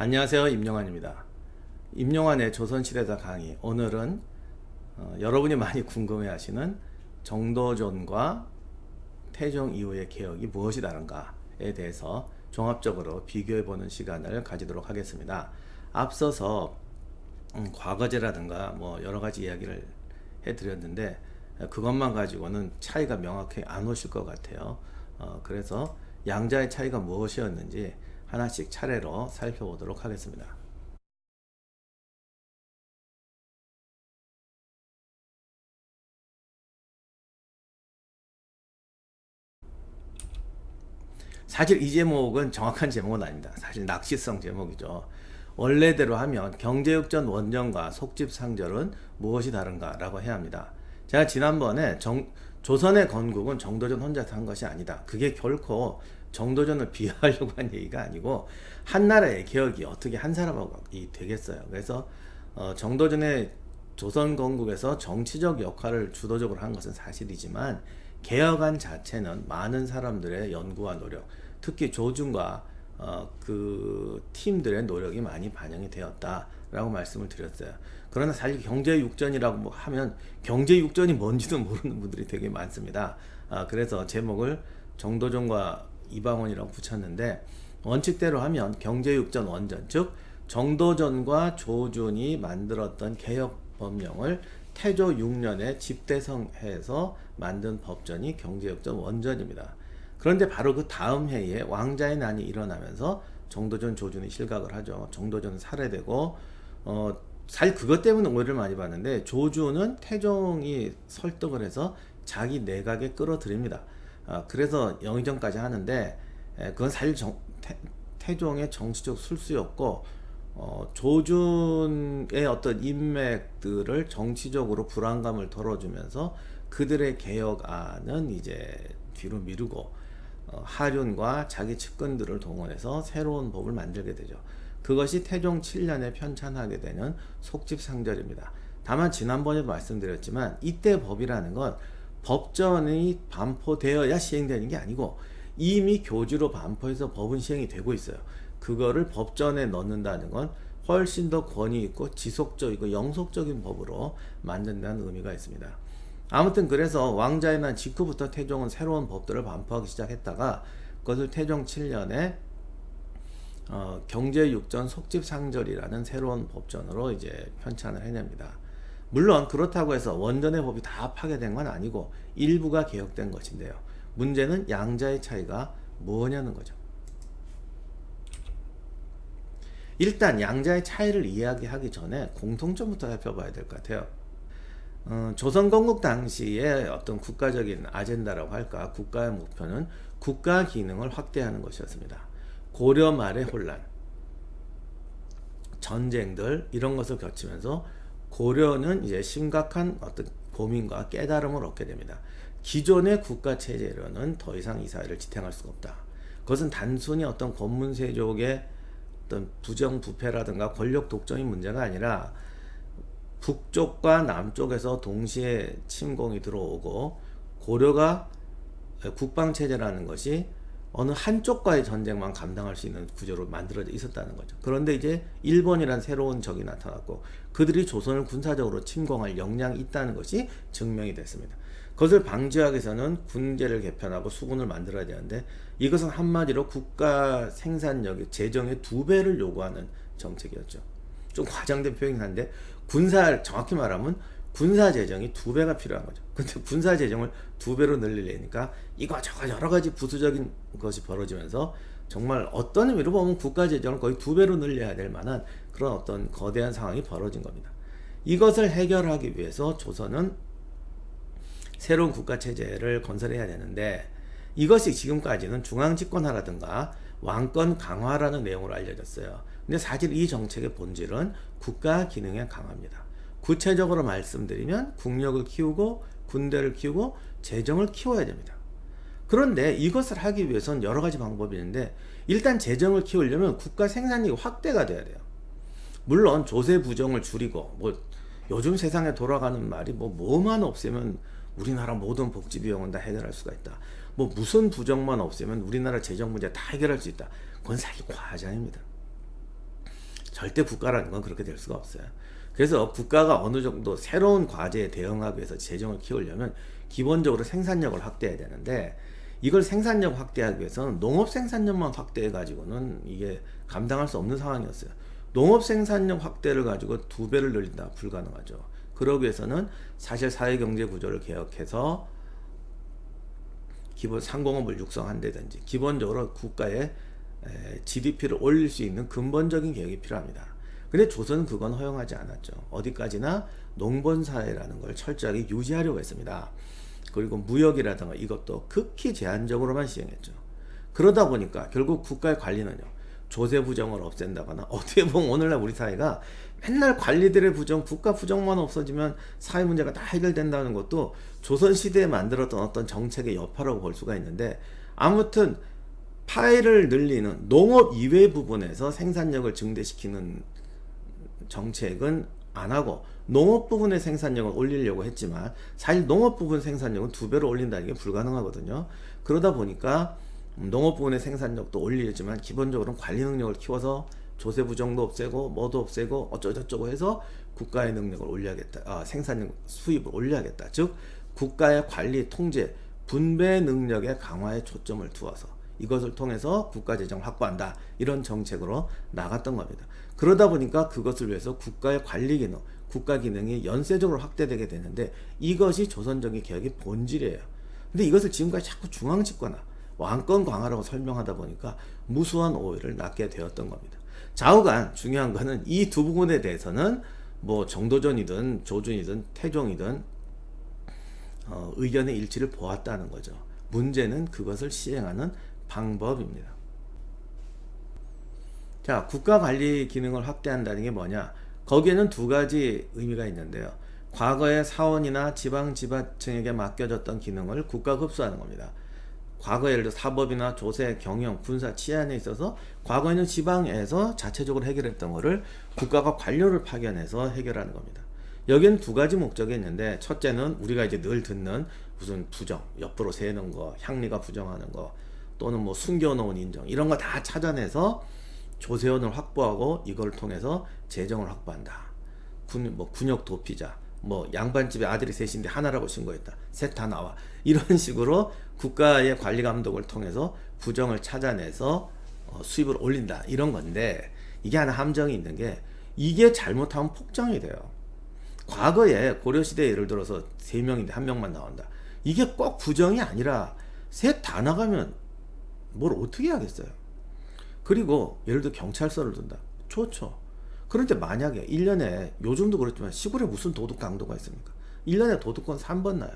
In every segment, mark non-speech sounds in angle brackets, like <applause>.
안녕하세요 임영환입니다. 임영환의 조선시대사 강의. 오늘은 어, 여러분이 많이 궁금해 하시는 정도전과 태종 이후의 개혁이 무엇이 다른가에 대해서 종합적으로 비교해 보는 시간을 가지도록 하겠습니다. 앞서서 음, 과거제라든가 뭐 여러가지 이야기를 해 드렸는데 그것만 가지고는 차이가 명확히 안 오실 것 같아요. 어, 그래서 양자의 차이가 무엇이었는지 하나씩 차례로 살펴보도록 하겠습니다. 사실 이 제목은 정확한 제목은 아닙니다. 사실 낚시성 제목이죠. 원래대로 하면 경제육전 원전과 속집상절은 무엇이 다른가 라고 해야 합니다. 제가 지난번에 정, 조선의 건국은 정도전 혼자서 한 것이 아니다. 그게 결코 정도전을 <laughs> 비하하려고 한 얘기가 아니고 한 나라의 개혁이 어떻게 한 사람하고 되겠어요. 그래서 어, 정도전의 조선 건국에서 정치적 역할을 주도적으로 한 것은 사실이지만 개혁안 자체는 많은 사람들의 연구와 노력, 특히 조준과 어, 그 팀들의 노력이 많이 반영이 되었다라고 말씀을 드렸어요. 그러나 사실 경제육전이라고 뭐 하면 경제육전이 뭔지도 모르는 분들이 되게 많습니다. 아, 그래서 제목을 정도전과 이방원이라고 붙였는데 원칙대로 하면 경제육전 원전 즉 정도전과 조준이 만들었던 개혁법령을 태조 6년에 집대성해서 만든 법전이 경제육전 원전입니다. 그런데 바로 그 다음 해에 왕자의 난이 일어나면서 정도전 조준이 실각을 하죠. 정도전은 살해되고 어, 사실 그것 때문에 오해를 많이 받는데 조준은 태종이 설득을 해서 자기 내각에 끌어들입니다. 아, 그래서 영의정까지 하는데 에, 그건 사실 정, 태, 종의 정치적 술수였고 어, 조준의 어떤 인맥들을 정치적으로 불안감을 덜어주면서 그들의 개혁안은 이제 뒤로 미루고 어, 하륜과 자기 측근들을 동원해서 새로운 법을 만들게 되죠. 그것이 태종 7년에 편찬하게 되는 속집상절입니다. 다만 지난번에도 말씀드렸지만 이때 법이라는 건 법전이 반포되어야 시행되는 게 아니고 이미 교주로 반포해서 법은 시행이 되고 있어요. 그거를 법전에 넣는다는 건 훨씬 더 권위 있고 지속적이고 영속적인 법으로 만든다는 의미가 있습니다. 아무튼 그래서 왕자의 난 직후부터 태종은 새로운 법들을 반포하기 시작했다가 그것을 태종 7년에 어, 경제육전 속집상절이라는 새로운 법전으로 이제 편찬을 해냅니다. 물론 그렇다고 해서 원전의 법이 다 파괴된 건 아니고 일부가 개혁된 것인데요. 문제는 양자의 차이가 뭐냐는 거죠. 일단 양자의 차이를 이야기하기 전에 공통점부터 살펴봐야 될 것 같아요. 어, 조선 건국 당시에 어떤 국가적인 아젠다라고 할까 국가의 목표는 국가 기능을 확대하는 것이었습니다. 고려 말의 혼란, 전쟁들 이런 것을 거치면서 고려는 이제 심각한 어떤 고민과 깨달음을 얻게 됩니다. 기존의 국가 체제로는 더 이상 이 사회를 지탱할 수가 없다. 그것은 단순히 어떤 권문세족의 어떤 부정부패라든가 권력 독점이 문제가 아니라 북쪽과 남쪽에서 동시에 침공이 들어오고 고려가 국방체제라는 것이 어느 한쪽과의 전쟁만 감당할 수 있는 구조로 만들어져 있었다는 거죠. 그런데 이제 일본이란 새로운 적이 나타났고 그들이 조선을 군사적으로 침공할 역량이 있다는 것이 증명이 됐습니다. 그것을 방지하기 위해서는 군제를 개편하고 수군을 만들어야 되는데 이것은 한마디로 국가 생산력의 재정의 두 배를 요구하는 정책이었죠. 좀 과장된 표현이긴 한데 군사 정확히 말하면 군사 재정이 두 배가 필요한 거죠. 근데 <laughs> 군사 재정을 두 배로 늘리려니까 이거저거 여러 가지 부수적인 것이 벌어지면서 정말 어떤 의미로 보면 국가 재정을 거의 두 배로 늘려야 될 만한 그런 어떤 거대한 상황이 벌어진 겁니다. 이것을 해결하기 위해서 조선은 새로운 국가 체제를 건설해야 되는데 이것이 지금까지는 중앙 집권화라든가 왕권 강화라는 내용으로 알려졌어요. 근데 사실 이 정책의 본질은 국가 기능의 강화입니다. 구체적으로 말씀드리면 국력을 키우고 군대를 키우고 재정을 키워야 됩니다. 그런데 이것을 하기 위해서는 여러 가지 방법이 있는데 일단 재정을 키우려면 국가 생산력이 확대가 돼야 돼요. 물론 조세 부정을 줄이고 뭐 요즘 세상에 돌아가는 말이 뭐 뭐만 없애면 우리나라 모든 복지 비용은 다 해결할 수가 있다. 뭐 무슨 부정만 없애면 우리나라 재정 문제 다 해결할 수 있다. 그건 사실 과장입니다. 절대 국가라는 건 그렇게 될 수가 없어요. 그래서 국가가 어느 정도 새로운 과제에 대응하기 위해서 재정을 키우려면 기본적으로 생산력을 확대해야 되는데 이걸 생산력 확대하기 위해서는 농업 생산력만 확대해 가지고는 이게 감당할 수 없는 상황이었어요. 농업 생산력 확대를 가지고 두 배를 늘린다 불가능하죠. 그러기 위해서는 사실 사회 경제 구조를 개혁해서 기본 상공업을 육성한다든지 기본적으로 국가의 GDP를 올릴 수 있는 근본적인 계획이 필요합니다. 근데 조선은 그건 허용하지 않았죠. 어디까지나 농번 사회라는 걸 철저하게 유지하려고 했습니다. 그리고 무역이라든가 이것도 극히 제한적으로만 시행했죠. 그러다 보니까 결국 국가의 관리는요. 조세 부정을 없앤다거나 <laughs> 어떻게 보면 오늘날 우리 사회가 맨날 관리들의 부정, 국가 부정만 없어지면 사회 문제가 다 해결된다는 것도 조선 시대에 만들었던 어떤 정책의 여파라고 볼 수가 있는데 아무튼 파일을 늘리는 농업 이외 부분에서 생산력을 증대시키는 정책은 안 하고 농업 부분의 생산력을 올리려고 했지만 사실 농업 부분 생산력은 두 배로 올린다는 게 불가능하거든요. 그러다 보니까 농업 부분의 생산력도 올리지만 기본적으로는 관리 능력을 키워서 조세 부정도 없애고 뭐도 없애고 어쩌고저쩌고 해서 국가의 능력을 올려야겠다. 아, 생산력 수입을 올려야겠다. 즉 국가의 관리 통제 분배 능력의 강화에 초점을 두어서 이것을 통해서 국가 재정을 확보한다. 이런 정책으로 나갔던 겁니다. 그러다 보니까 그것을 위해서 국가의 관리 기능, 국가 기능이 연쇄적으로 확대되게 되는데 이것이 조선적인 개혁의 본질이에요. 근데 이것을 지금까지 자꾸 중앙 집권화, 왕권 강화라고 설명하다 보니까 무수한 오해를 낳게 되었던 겁니다. 좌우간 중요한 거는 이 두 부분에 대해서는 뭐 정도전이든 조준이든 태종이든 어, 의견의 일치를 보았다는 거죠. 문제는 그것을 시행하는 방법입니다. 자, 국가 관리 기능을 확대한다는 게 뭐냐? 거기에는 두 가지 의미가 있는데요. 과거에 사원이나 지방 지자청에게 맡겨졌던 기능을 국가가 흡수하는 겁니다. 과거 예를 들어 사법이나 조세, 경영, 군사, 치안에 있어서 과거에는 지방에서 자체적으로 해결했던 것을 국가가 관료를 파견해서 해결하는 겁니다. 여기는 두 가지 목적이 있는데 첫째는 우리가 이제 늘 듣는 무슨 부정, 옆으로 세는 거, 향리가 부정하는 거 또는 뭐 숨겨놓은 인정 이런 거 다 찾아내서 조세원을 확보하고 이걸 통해서 재정을 확보한다. 군, 뭐 군역 도피자, 뭐 양반집에 아들이 셋인데 하나라고 신고했다. 셋 다 나와. 이런 <laughs> 식으로 국가의 관리 감독을 통해서 부정을 찾아내서 어, 수입을 올린다. 이런 건데 이게 하나 함정이 있는 게 이게 잘못하면 폭정이 돼요. 과거에 고려시대에 예를 들어서 세 명인데 한 명만 나온다. 이게 꼭 부정이 아니라 셋 다 나가면 뭘 어떻게 하겠어요. 그리고 예를 들어 경찰서를 둔다. 좋죠. 그런데 만약에 1년에 요즘도 그렇지만 시골에 무슨 도둑 강도가 있습니까? 1년에 도둑건 3번 나요.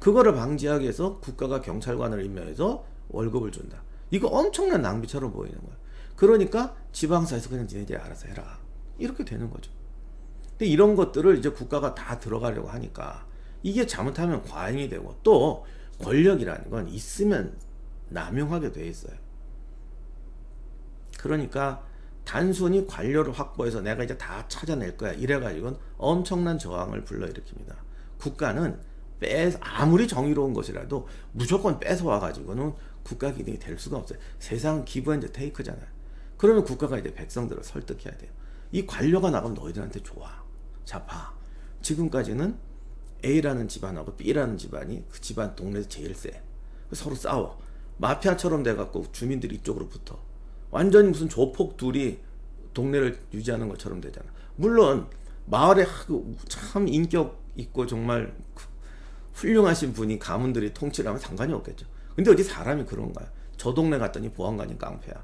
그거를 방지하기 위해서 국가가 경찰관을 임명해서 월급을 준다. 이거 엄청난 낭비처럼 보이는 거야. 그러니까 지방사에서 그냥 니네들이 알아서 해라. 이렇게 되는 거죠. 근데 이런 것들을 이제 국가가 다 들어가려고 하니까 이게 잘못하면 과잉이 되고 또 권력이라는 건 있으면 남용하게 돼 있어요. 그러니까 단순히 관료를 확보해서 내가 이제 다 찾아낼 거야 이래가지고는 엄청난 저항을 불러일으킵니다. 국가는 빼 아무리 정의로운 것이라도 무조건 뺏어와 가지고는 국가 기능이 될 수가 없어요. 세상은 give and take잖아요. 그러면 국가가 이제 백성들을 설득해야 돼요. 이 관료가 나가면 너희들한테 좋아. 자 봐. 지금까지는 A라는 집안하고 B라는 집안이 그 집안 동네에서 제일 세. 서로 싸워. 마피아처럼 돼갖고 주민들이 이쪽으로 붙어. 완전히 무슨 조폭 둘이 동네를 유지하는 것처럼 되잖아. 물론 마을에 참 인격 있고 정말 훌륭하신 분이 가문들이 통치를 하면 상관이 없겠죠. 근데 어디 사람이 그런가요? 저 동네 갔더니 보안관이 깡패야.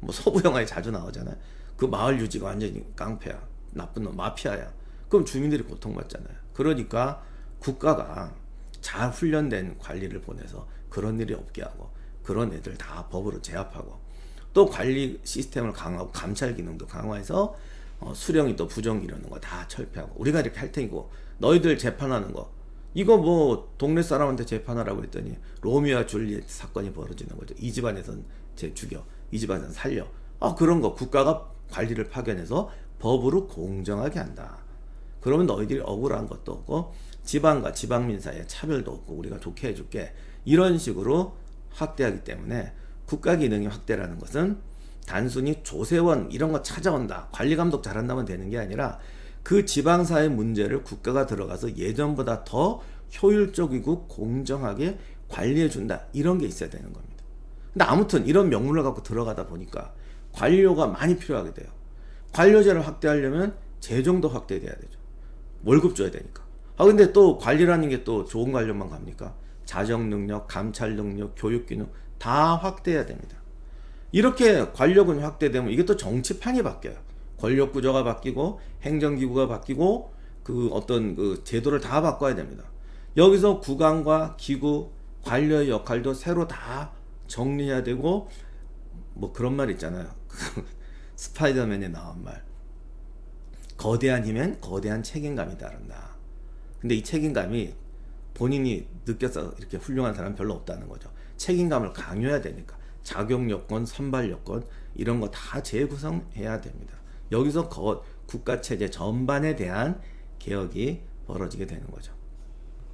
뭐 서부 영화에 자주 나오잖아요. 그 마을 유지가 완전히 깡패야. 나쁜 놈, 마피아야. 그럼 주민들이 고통받잖아요. 그러니까 국가가 잘 훈련된 관리를 보내서 그런 일이 없게 하고 그런 애들 다 법으로 제압하고 또 관리 시스템을 강화하고 감찰 기능도 강화해서 어, 수령이 또 부정 이러는 거 다 철폐하고 우리가 이렇게 할 테니고 너희들 재판하는 거 이거 뭐 동네 사람한테 재판하라고 했더니 로미오와 줄리엣 사건이 벌어지는 거죠. 이 집안에선 제 죽여, 이 집안에선 살려. 아 그런 거 국가가 관리를 파견해서 법으로 공정하게 한다. 그러면 너희들이 억울한 것도 없고 지방과 지방민 사이에 차별도 없고 우리가 좋게 해줄게. 이런 식으로 확대하기 때문에 국가 기능의 확대라는 것은 단순히 조세원 이런 거 찾아온다 관리 감독 잘한다면 되는 게 아니라 그 지방사회 문제를 국가가 들어가서 예전보다 더 효율적이고 공정하게 관리해 준다 이런 게 있어야 되는 겁니다. 근데 아무튼 이런 명분을 갖고 들어가다 보니까 관료가 많이 필요하게 돼요. 관료제를 확대하려면 재정도 확대돼야 되죠. 월급 줘야 되니까. 아 근데 또 관리라는 게 또 좋은 관료만 갑니까? 자정 능력, 감찰 능력, 교육 기능 다 확대해야 됩니다. 이렇게 권력은 확대되면 이게 또 정치판이 바뀌어요. 권력 구조가 바뀌고 행정기구가 바뀌고 그 어떤 그 제도를 다 바꿔야 됩니다. 여기서 구강과 기구, 관료의 역할도 새로 다 정리해야 되고 뭐 그런 말 있잖아요. <laughs> 스파이더맨에 나온 말. 거대한 힘엔 거대한 책임감이 따른다. 근데 이 책임감이 본인이 느껴서 이렇게 훌륭한 사람 별로 없다는 거죠. 책임감을 강요해야 되니까 자격 요건, 선발 요건 이런 거 다 재구성해야 됩니다. 여기서 거, 국가 체제 전반에 대한 개혁이 벌어지게 되는 거죠.